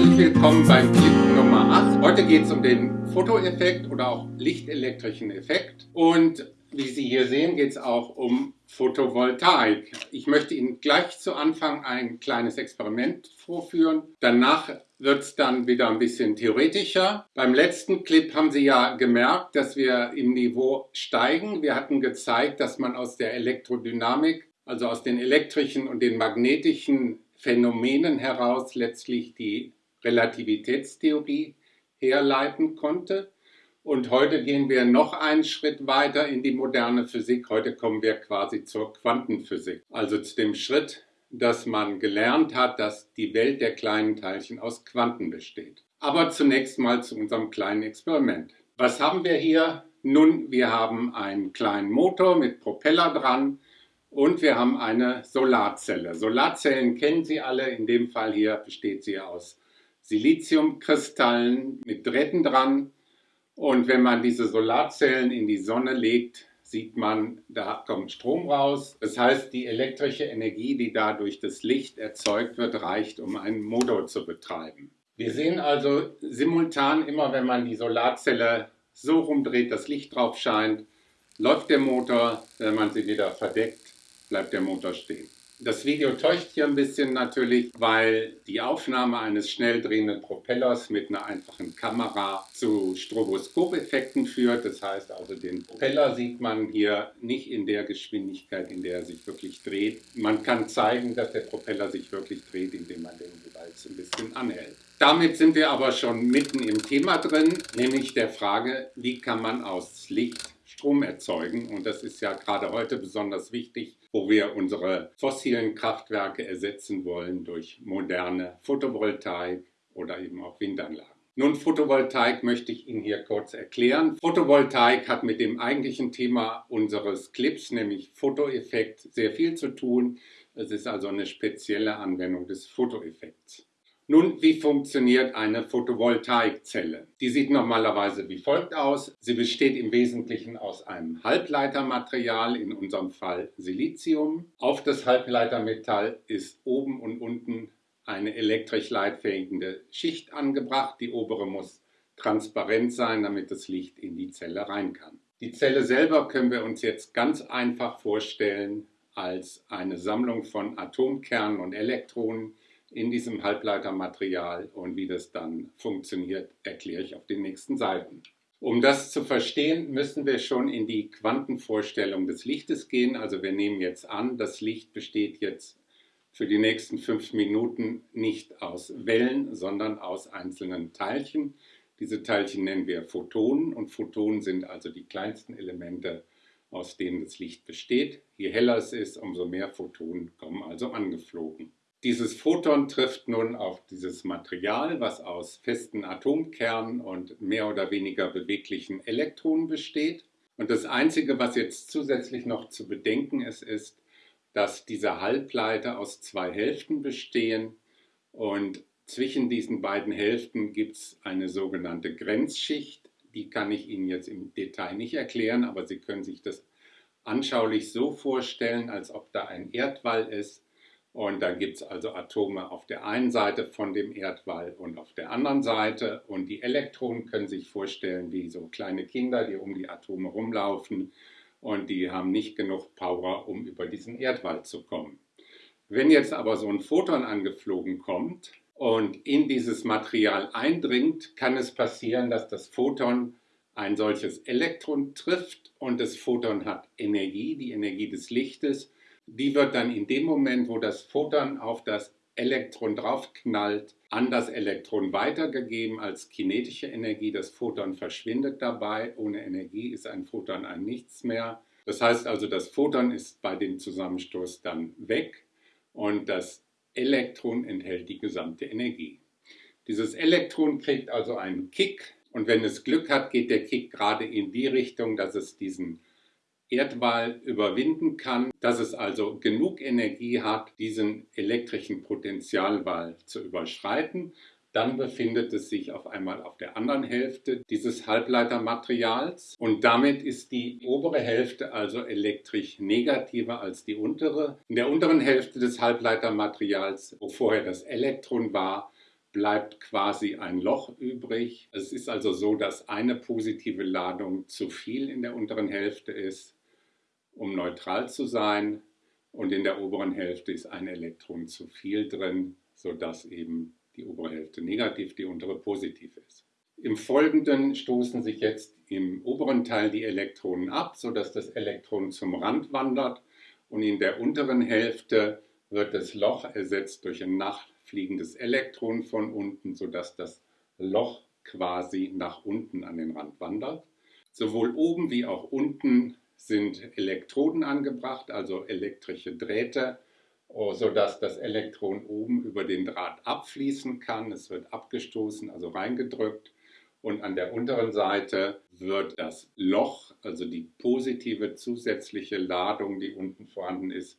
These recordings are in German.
Herzlich willkommen beim Clip Nummer 8. Heute geht es um den Fotoeffekt oder auch lichtelektrischen Effekt. Und wie Sie hier sehen, geht es auch um Photovoltaik. Ich möchte Ihnen gleich zu Anfang ein kleines Experiment vorführen. Danach wird es dann wieder ein bisschen theoretischer. Beim letzten Clip haben Sie ja gemerkt, dass wir im Niveau steigen. Wir hatten gezeigt, dass man aus der Elektrodynamik, also aus den elektrischen und den magnetischen Phänomenen heraus letztlich die Relativitätstheorie herleiten konnte. Und heute gehen wir noch einen Schritt weiter in die moderne Physik. Heute kommen wir quasi zur Quantenphysik, also zu dem Schritt, dass man gelernt hat, dass die Welt der kleinen Teilchen aus Quanten besteht. Aber zunächst mal zu unserem kleinen Experiment. Was haben wir hier? Nun, wir haben einen kleinen Motor mit Propeller dran und wir haben eine Solarzelle. Solarzellen kennen Sie alle. In dem Fall hier besteht sie aus Siliziumkristallen mit Drähten dran. Und wenn man diese Solarzellen in die Sonne legt, sieht man, da kommt Strom raus. Das heißt, die elektrische Energie, die da durch das Licht erzeugt wird, reicht, um einen Motor zu betreiben. Wir sehen also simultan immer, wenn man die Solarzelle so rumdreht, das Licht drauf scheint, läuft der Motor. Wenn man sie wieder verdeckt, bleibt der Motor stehen. Das Video täuscht hier ein bisschen natürlich, weil die Aufnahme eines schnell drehenden Propellers mit einer einfachen Kamera zu Stroboskopeffekten führt. Das heißt also, den Propeller sieht man hier nicht in der Geschwindigkeit, in der er sich wirklich dreht. Man kann zeigen, dass der Propeller sich wirklich dreht, indem man den jeweils ein bisschen anhält. Damit sind wir aber schon mitten im Thema drin, nämlich der Frage, wie kann man aus Licht Strom erzeugen. Und das ist ja gerade heute besonders wichtig, wo wir unsere fossilen Kraftwerke ersetzen wollen durch moderne Photovoltaik oder eben auch Windanlagen. Nun, Photovoltaik möchte ich Ihnen hier kurz erklären. Photovoltaik hat mit dem eigentlichen Thema unseres Clips, nämlich Fotoeffekt, sehr viel zu tun. Es ist also eine spezielle Anwendung des Fotoeffekts. Nun, wie funktioniert eine Photovoltaikzelle? Die sieht normalerweise wie folgt aus. Sie besteht im Wesentlichen aus einem Halbleitermaterial, in unserem Fall Silizium. Auf das Halbleitermetall ist oben und unten eine elektrisch leitfähige Schicht angebracht. Die obere muss transparent sein, damit das Licht in die Zelle rein kann. Die Zelle selber können wir uns jetzt ganz einfach vorstellen als eine Sammlung von Atomkernen und Elektronen, in diesem Halbleitermaterial und wie das dann funktioniert, erkläre ich auf den nächsten Seiten. Um das zu verstehen, müssen wir schon in die Quantenvorstellung des Lichtes gehen. Also wir nehmen jetzt an, das Licht besteht jetzt für die nächsten fünf Minuten nicht aus Wellen, sondern aus einzelnen Teilchen. Diese Teilchen nennen wir Photonen und Photonen sind also die kleinsten Elemente, aus denen das Licht besteht. Je heller es ist, umso mehr Photonen kommen also angeflogen. Dieses Photon trifft nun auf dieses Material, was aus festen Atomkernen und mehr oder weniger beweglichen Elektronen besteht. Und das Einzige, was jetzt zusätzlich noch zu bedenken ist, ist, dass diese Halbleiter aus zwei Hälften bestehen und zwischen diesen beiden Hälften gibt es eine sogenannte Grenzschicht. Die kann ich Ihnen jetzt im Detail nicht erklären, aber Sie können sich das anschaulich so vorstellen, als ob da ein Erdwall ist und da gibt es also Atome auf der einen Seite von dem Erdwall und auf der anderen Seite. Und die Elektronen können sich vorstellen wie so kleine Kinder, die um die Atome rumlaufen. Und die haben nicht genug Power, um über diesen Erdwall zu kommen. Wenn jetzt aber so ein Photon angeflogen kommt und in dieses Material eindringt, kann es passieren, dass das Photon ein solches Elektron trifft und das Photon hat Energie, die Energie des Lichtes die wird dann in dem Moment, wo das Photon auf das Elektron draufknallt, an das Elektron weitergegeben als kinetische Energie. Das Photon verschwindet dabei. Ohne Energie ist ein Photon ein Nichts mehr. Das heißt also, das Photon ist bei dem Zusammenstoß dann weg und das Elektron enthält die gesamte Energie. Dieses Elektron kriegt also einen Kick und wenn es Glück hat, geht der Kick gerade in die Richtung, dass es diesen Erdwall überwinden kann, dass es also genug Energie hat, diesen elektrischen Potentialwall zu überschreiten. Dann befindet es sich auf einmal auf der anderen Hälfte dieses Halbleitermaterials und damit ist die obere Hälfte also elektrisch negativer als die untere. In der unteren Hälfte des Halbleitermaterials, wo vorher das Elektron war, bleibt quasi ein Loch übrig. Es ist also so, dass eine positive Ladung zu viel in der unteren Hälfte ist, um neutral zu sein. Und in der oberen Hälfte ist ein Elektron zu viel drin, sodass eben die obere Hälfte negativ, die untere positiv ist. Im Folgenden stoßen sich jetzt im oberen Teil die Elektronen ab, sodass das Elektron zum Rand wandert und in der unteren Hälfte wird das Loch ersetzt durch ein nachfliegendes Elektron von unten, sodass das Loch quasi nach unten an den Rand wandert. Sowohl oben wie auch unten sind Elektroden angebracht, also elektrische Drähte, oh, sodass das Elektron oben über den Draht abfließen kann. Es wird abgestoßen, also reingedrückt. Und an der unteren Seite wird das Loch, also die positive zusätzliche Ladung, die unten vorhanden ist,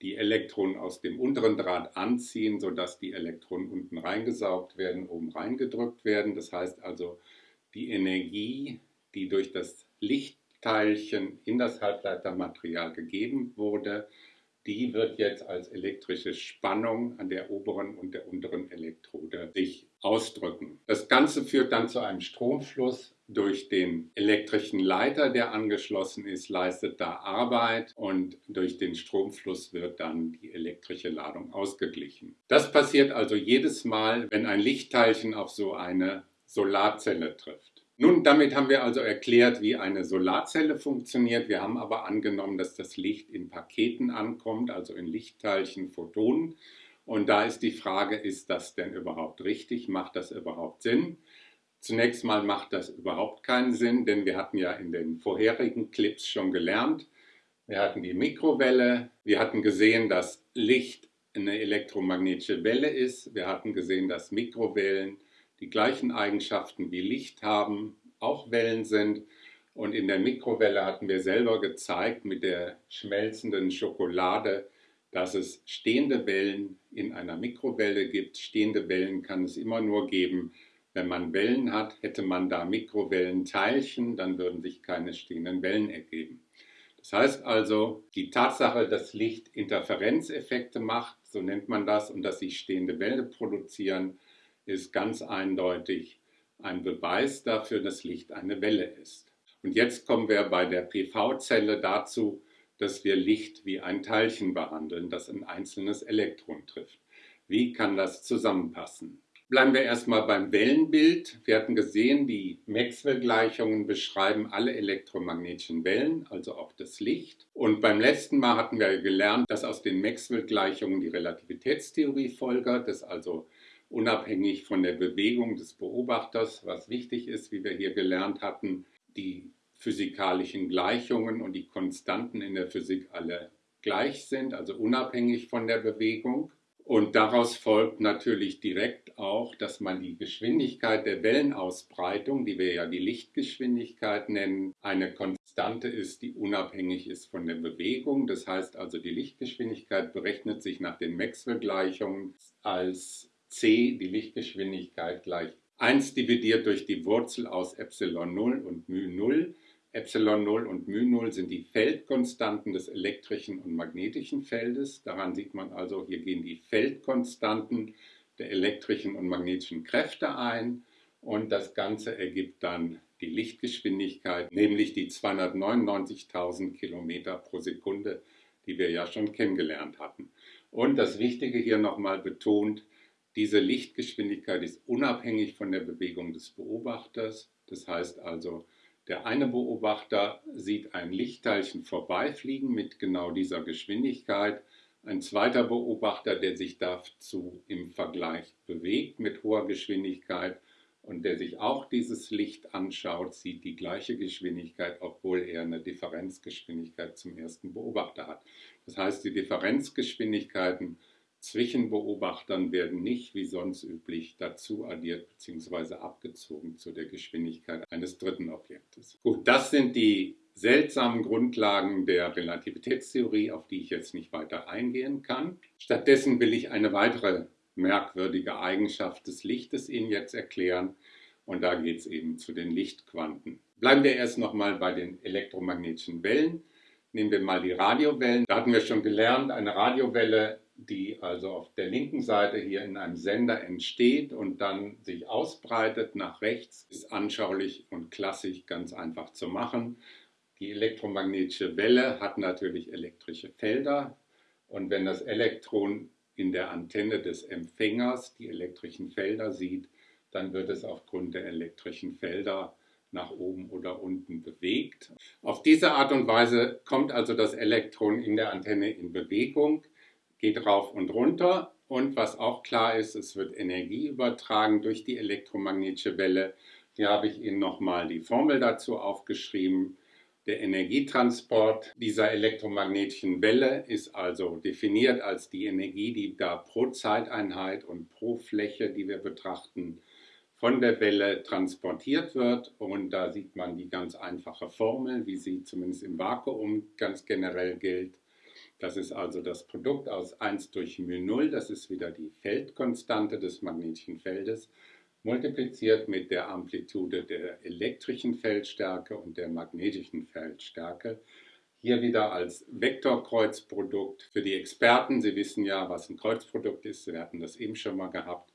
die Elektronen aus dem unteren Draht anziehen, sodass die Elektronen unten reingesaugt werden, oben reingedrückt werden. Das heißt also, die Energie, die durch das Lichtteilchen in das Halbleitermaterial gegeben wurde, die wird jetzt als elektrische Spannung an der oberen und der unteren Elektrode sich ausdrücken. Das Ganze führt dann zu einem Stromfluss durch den elektrischen Leiter, der angeschlossen ist, leistet da Arbeit und durch den Stromfluss wird dann die elektrische Ladung ausgeglichen. Das passiert also jedes Mal, wenn ein Lichtteilchen auf so eine Solarzelle trifft. Nun, damit haben wir also erklärt, wie eine Solarzelle funktioniert. Wir haben aber angenommen, dass das Licht in Paketen ankommt, also in Lichtteilchen, Photonen. Und da ist die Frage, ist das denn überhaupt richtig? Macht das überhaupt Sinn? Zunächst mal macht das überhaupt keinen Sinn, denn wir hatten ja in den vorherigen Clips schon gelernt, wir hatten die Mikrowelle, wir hatten gesehen, dass Licht eine elektromagnetische Welle ist, wir hatten gesehen, dass Mikrowellen die gleichen Eigenschaften wie Licht haben, auch Wellen sind. Und in der Mikrowelle hatten wir selber gezeigt mit der schmelzenden Schokolade, dass es stehende Wellen in einer Mikrowelle gibt. Stehende Wellen kann es immer nur geben, wenn man Wellen hat. Hätte man da Mikrowellenteilchen, dann würden sich keine stehenden Wellen ergeben. Das heißt also, die Tatsache, dass Licht Interferenzeffekte macht, so nennt man das, und dass sich stehende Wellen produzieren, ist ganz eindeutig ein Beweis dafür, dass Licht eine Welle ist. Und jetzt kommen wir bei der PV-Zelle dazu, dass wir Licht wie ein Teilchen behandeln, das ein einzelnes Elektron trifft. Wie kann das zusammenpassen? Bleiben wir erstmal beim Wellenbild. Wir hatten gesehen, die Maxwell-Gleichungen beschreiben alle elektromagnetischen Wellen, also auch das Licht. Und beim letzten Mal hatten wir gelernt, dass aus den Maxwell-Gleichungen die Relativitätstheorie folgert, dass also unabhängig von der Bewegung des Beobachters, was wichtig ist, wie wir hier gelernt hatten, die physikalischen Gleichungen und die Konstanten in der Physik alle gleich sind, also unabhängig von der Bewegung. Und daraus folgt natürlich direkt auch, dass man die Geschwindigkeit der Wellenausbreitung, die wir ja die Lichtgeschwindigkeit nennen, eine Konstante ist, die unabhängig ist von der Bewegung. Das heißt also, die Lichtgeschwindigkeit berechnet sich nach den Maxwell-Gleichungen als c, die Lichtgeschwindigkeit, gleich 1 dividiert durch die Wurzel aus Epsilon 0 und μ 0. Epsilon 0 und μ 0 sind die Feldkonstanten des elektrischen und magnetischen Feldes. Daran sieht man also, hier gehen die Feldkonstanten der elektrischen und magnetischen Kräfte ein und das Ganze ergibt dann die Lichtgeschwindigkeit, nämlich die 299.000 Kilometer pro Sekunde, die wir ja schon kennengelernt hatten. Und das Wichtige hier nochmal betont, diese Lichtgeschwindigkeit ist unabhängig von der Bewegung des Beobachters. Das heißt also, der eine Beobachter sieht ein Lichtteilchen vorbeifliegen mit genau dieser Geschwindigkeit. Ein zweiter Beobachter, der sich dazu im Vergleich bewegt mit hoher Geschwindigkeit und der sich auch dieses Licht anschaut, sieht die gleiche Geschwindigkeit, obwohl er eine Differenzgeschwindigkeit zum ersten Beobachter hat. Das heißt, die Differenzgeschwindigkeiten zwischen Beobachtern werden nicht wie sonst üblich dazu addiert bzw. abgezogen zu der Geschwindigkeit eines dritten Objektes. Gut, das sind die seltsamen Grundlagen der Relativitätstheorie, auf die ich jetzt nicht weiter eingehen kann. Stattdessen will ich eine weitere merkwürdige Eigenschaft des Lichtes Ihnen jetzt erklären und da geht es eben zu den Lichtquanten. Bleiben wir erst nochmal bei den elektromagnetischen Wellen. Nehmen wir mal die Radiowellen. Da hatten wir schon gelernt, eine Radiowelle die also auf der linken Seite hier in einem Sender entsteht und dann sich ausbreitet nach rechts, ist anschaulich und klassisch ganz einfach zu machen. Die elektromagnetische Welle hat natürlich elektrische Felder und wenn das Elektron in der Antenne des Empfängers die elektrischen Felder sieht, dann wird es aufgrund der elektrischen Felder nach oben oder unten bewegt. Auf diese Art und Weise kommt also das Elektron in der Antenne in Bewegung, geht rauf und runter und was auch klar ist, es wird Energie übertragen durch die elektromagnetische Welle. Hier habe ich Ihnen nochmal die Formel dazu aufgeschrieben. Der Energietransport dieser elektromagnetischen Welle ist also definiert als die Energie, die da pro Zeiteinheit und pro Fläche, die wir betrachten, von der Welle transportiert wird. Und da sieht man die ganz einfache Formel, wie sie zumindest im Vakuum ganz generell gilt. Das ist also das Produkt aus 1 durch μ0, das ist wieder die Feldkonstante des magnetischen Feldes, multipliziert mit der Amplitude der elektrischen Feldstärke und der magnetischen Feldstärke. Hier wieder als Vektorkreuzprodukt für die Experten. Sie wissen ja, was ein Kreuzprodukt ist. Wir hatten das eben schon mal gehabt.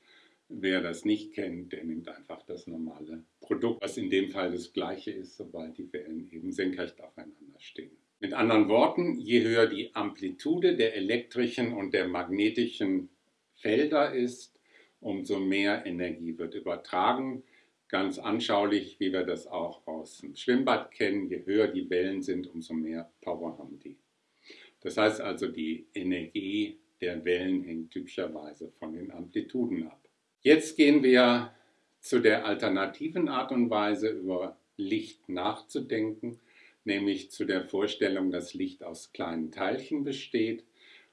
Wer das nicht kennt, der nimmt einfach das normale Produkt, was in dem Fall das gleiche ist, sobald die Wellen eben senkrecht aufeinander stehen. Mit anderen Worten, je höher die Amplitude der elektrischen und der magnetischen Felder ist, umso mehr Energie wird übertragen. Ganz anschaulich, wie wir das auch aus dem Schwimmbad kennen, je höher die Wellen sind, umso mehr Power haben die. Das heißt also, die Energie der Wellen hängt typischerweise von den Amplituden ab. Jetzt gehen wir zu der alternativen Art und Weise über Licht nachzudenken, nämlich zu der Vorstellung, dass Licht aus kleinen Teilchen besteht.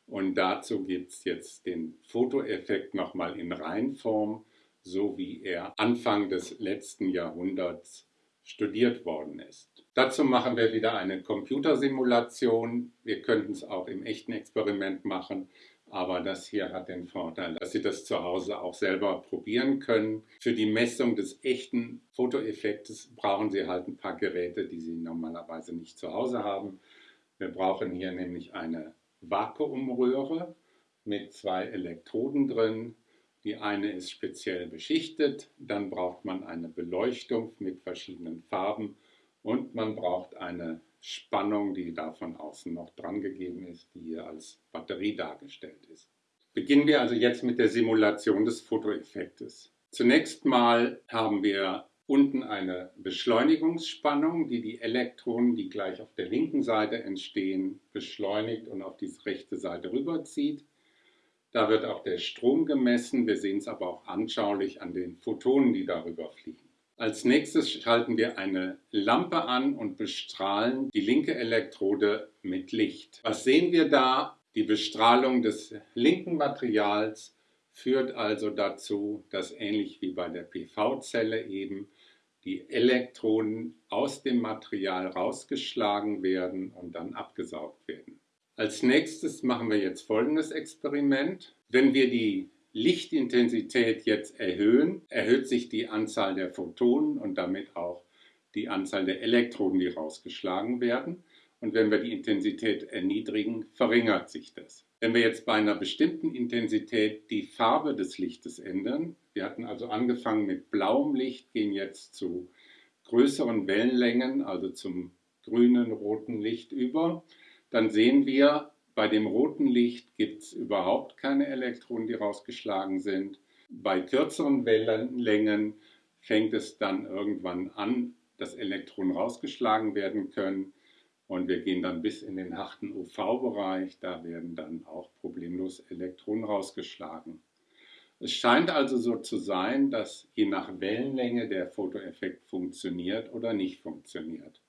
Und dazu gibt es jetzt den Fotoeffekt nochmal in Reinform, so wie er Anfang des letzten Jahrhunderts studiert worden ist. Dazu machen wir wieder eine Computersimulation. Wir könnten es auch im echten Experiment machen. Aber das hier hat den Vorteil, dass Sie das zu Hause auch selber probieren können. Für die Messung des echten Fotoeffektes brauchen Sie halt ein paar Geräte, die Sie normalerweise nicht zu Hause haben. Wir brauchen hier nämlich eine Vakuumröhre mit zwei Elektroden drin. Die eine ist speziell beschichtet, dann braucht man eine Beleuchtung mit verschiedenen Farben und man braucht eine Spannung, die da von außen noch dran gegeben ist, die hier als Batterie dargestellt ist. Beginnen wir also jetzt mit der Simulation des Fotoeffektes. Zunächst mal haben wir unten eine Beschleunigungsspannung, die die Elektronen, die gleich auf der linken Seite entstehen, beschleunigt und auf die rechte Seite rüberzieht. Da wird auch der Strom gemessen, wir sehen es aber auch anschaulich an den Photonen, die darüber fliegen. Als nächstes schalten wir eine Lampe an und bestrahlen die linke Elektrode mit Licht. Was sehen wir da? Die Bestrahlung des linken Materials führt also dazu, dass ähnlich wie bei der PV-Zelle eben die Elektronen aus dem Material rausgeschlagen werden und dann abgesaugt werden. Als nächstes machen wir jetzt folgendes Experiment. Wenn wir die Lichtintensität jetzt erhöhen, erhöht sich die Anzahl der Photonen und damit auch die Anzahl der Elektronen, die rausgeschlagen werden. Und wenn wir die Intensität erniedrigen, verringert sich das. Wenn wir jetzt bei einer bestimmten Intensität die Farbe des Lichtes ändern, wir hatten also angefangen mit blauem Licht, gehen jetzt zu größeren Wellenlängen, also zum grünen, roten Licht über, dann sehen wir, bei dem roten Licht gibt es überhaupt keine Elektronen, die rausgeschlagen sind. Bei kürzeren Wellenlängen fängt es dann irgendwann an, dass Elektronen rausgeschlagen werden können. Und wir gehen dann bis in den harten UV-Bereich. Da werden dann auch problemlos Elektronen rausgeschlagen. Es scheint also so zu sein, dass je nach Wellenlänge der Fotoeffekt funktioniert oder nicht funktioniert.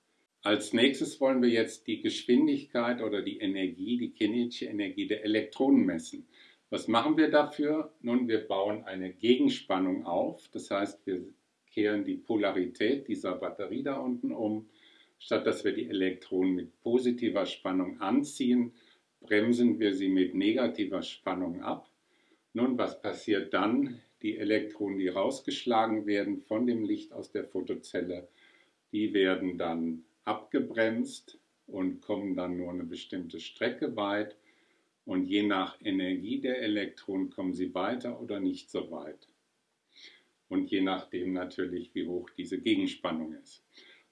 Als nächstes wollen wir jetzt die Geschwindigkeit oder die Energie, die kinetische Energie der Elektronen messen. Was machen wir dafür? Nun, wir bauen eine Gegenspannung auf. Das heißt, wir kehren die Polarität dieser Batterie da unten um. Statt dass wir die Elektronen mit positiver Spannung anziehen, bremsen wir sie mit negativer Spannung ab. Nun, was passiert dann? Die Elektronen, die rausgeschlagen werden von dem Licht aus der Photozelle, die werden dann abgebremst und kommen dann nur eine bestimmte Strecke weit. Und je nach Energie der Elektronen kommen sie weiter oder nicht so weit. Und je nachdem natürlich, wie hoch diese Gegenspannung ist.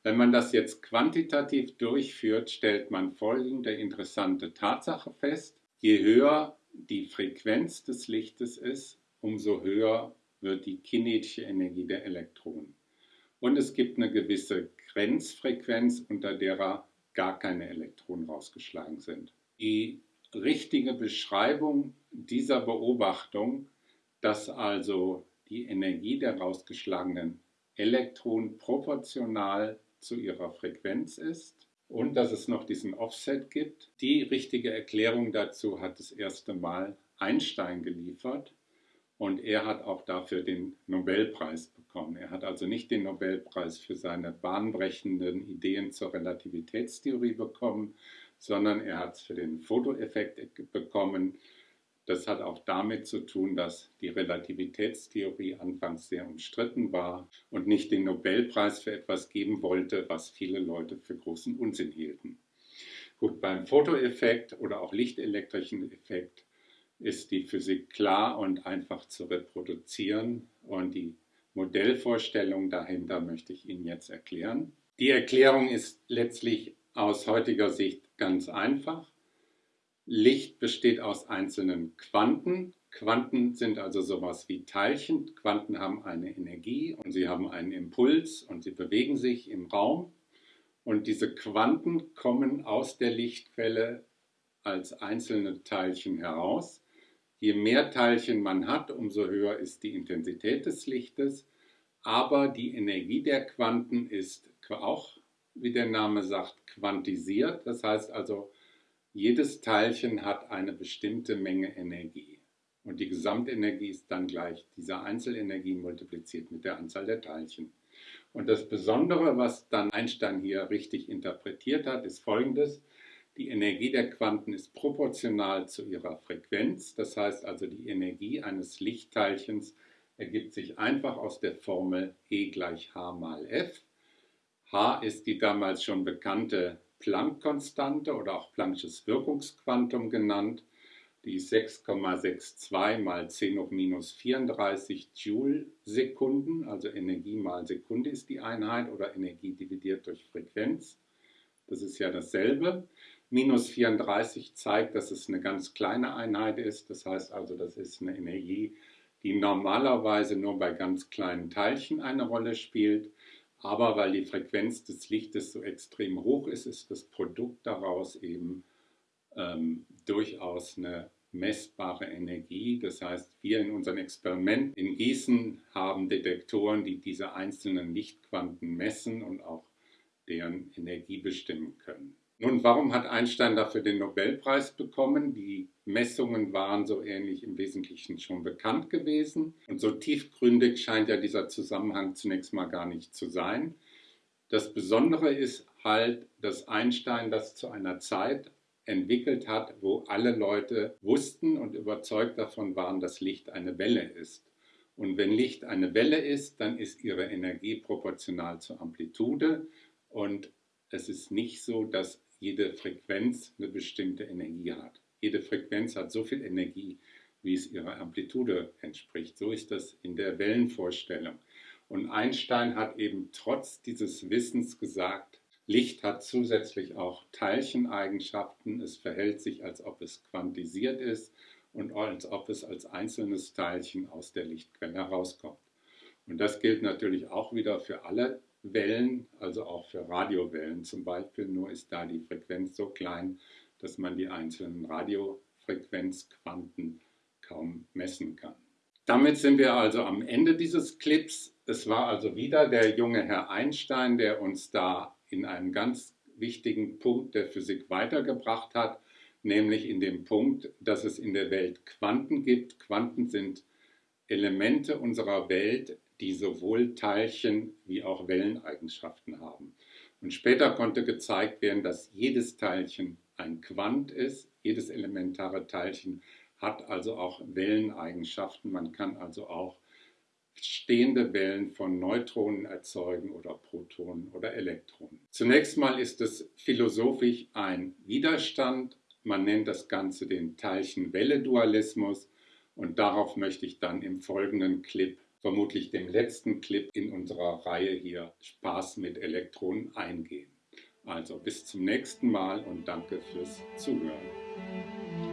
Wenn man das jetzt quantitativ durchführt, stellt man folgende interessante Tatsache fest. Je höher die Frequenz des Lichtes ist, umso höher wird die kinetische Energie der Elektronen. Und es gibt eine gewisse Grenzfrequenz, unter derer gar keine Elektronen rausgeschlagen sind. Die richtige Beschreibung dieser Beobachtung, dass also die Energie der rausgeschlagenen Elektronen proportional zu ihrer Frequenz ist und dass es noch diesen Offset gibt. Die richtige Erklärung dazu hat das erste Mal Einstein geliefert und er hat auch dafür den Nobelpreis bekommen. Er hat also nicht den Nobelpreis für seine bahnbrechenden Ideen zur Relativitätstheorie bekommen, sondern er hat es für den Fotoeffekt bekommen. Das hat auch damit zu tun, dass die Relativitätstheorie anfangs sehr umstritten war und nicht den Nobelpreis für etwas geben wollte, was viele Leute für großen Unsinn hielten. Gut, beim Fotoeffekt oder auch lichtelektrischen Effekt ist die Physik klar und einfach zu reproduzieren und die Modellvorstellung dahinter möchte ich Ihnen jetzt erklären. Die Erklärung ist letztlich aus heutiger Sicht ganz einfach. Licht besteht aus einzelnen Quanten. Quanten sind also sowas wie Teilchen. Quanten haben eine Energie und sie haben einen Impuls und sie bewegen sich im Raum. Und diese Quanten kommen aus der Lichtquelle als einzelne Teilchen heraus. Je mehr Teilchen man hat, umso höher ist die Intensität des Lichtes. Aber die Energie der Quanten ist auch, wie der Name sagt, quantisiert. Das heißt also, jedes Teilchen hat eine bestimmte Menge Energie. Und die Gesamtenergie ist dann gleich dieser Einzelenergie multipliziert mit der Anzahl der Teilchen. Und das Besondere, was dann Einstein hier richtig interpretiert hat, ist folgendes. Die Energie der Quanten ist proportional zu ihrer Frequenz, das heißt also die Energie eines Lichtteilchens ergibt sich einfach aus der Formel E gleich h mal f. h ist die damals schon bekannte Planck-Konstante oder auch Planck'sches Wirkungsquantum genannt. Die ist 6,62 mal 10 hoch minus 34 Joule-Sekunden, also Energie mal Sekunde ist die Einheit oder Energie dividiert durch Frequenz. Das ist ja dasselbe. Minus 34 zeigt, dass es eine ganz kleine Einheit ist. Das heißt also, das ist eine Energie, die normalerweise nur bei ganz kleinen Teilchen eine Rolle spielt. Aber weil die Frequenz des Lichtes so extrem hoch ist, ist das Produkt daraus eben ähm, durchaus eine messbare Energie. Das heißt, wir in unserem Experiment in Gießen haben Detektoren, die diese einzelnen Lichtquanten messen und auch deren Energie bestimmen können. Nun, warum hat Einstein dafür den Nobelpreis bekommen? Die Messungen waren so ähnlich im Wesentlichen schon bekannt gewesen. Und so tiefgründig scheint ja dieser Zusammenhang zunächst mal gar nicht zu sein. Das Besondere ist halt, dass Einstein das zu einer Zeit entwickelt hat, wo alle Leute wussten und überzeugt davon waren, dass Licht eine Welle ist. Und wenn Licht eine Welle ist, dann ist ihre Energie proportional zur Amplitude. Und es ist nicht so, dass jede Frequenz eine bestimmte Energie hat. Jede Frequenz hat so viel Energie, wie es ihrer Amplitude entspricht. So ist das in der Wellenvorstellung. Und Einstein hat eben trotz dieses Wissens gesagt, Licht hat zusätzlich auch Teilcheneigenschaften. Es verhält sich, als ob es quantisiert ist und als ob es als einzelnes Teilchen aus der Lichtquelle herauskommt. Und das gilt natürlich auch wieder für alle Wellen, also auch für Radiowellen zum Beispiel, nur ist da die Frequenz so klein, dass man die einzelnen Radiofrequenzquanten kaum messen kann. Damit sind wir also am Ende dieses Clips. Es war also wieder der junge Herr Einstein, der uns da in einen ganz wichtigen Punkt der Physik weitergebracht hat, nämlich in dem Punkt, dass es in der Welt Quanten gibt. Quanten sind Elemente unserer Welt, die sowohl Teilchen wie auch Welleneigenschaften haben. Und später konnte gezeigt werden, dass jedes Teilchen ein Quant ist, jedes elementare Teilchen hat also auch Welleneigenschaften. Man kann also auch stehende Wellen von Neutronen erzeugen oder Protonen oder Elektronen. Zunächst mal ist es philosophisch ein Widerstand Man nennt das Ganze den Teilchen-Welle-Dualismus und darauf möchte ich dann im folgenden Clip, vermutlich dem letzten Clip in unserer Reihe hier Spaß mit Elektronen eingehen. Also bis zum nächsten Mal und danke fürs Zuhören.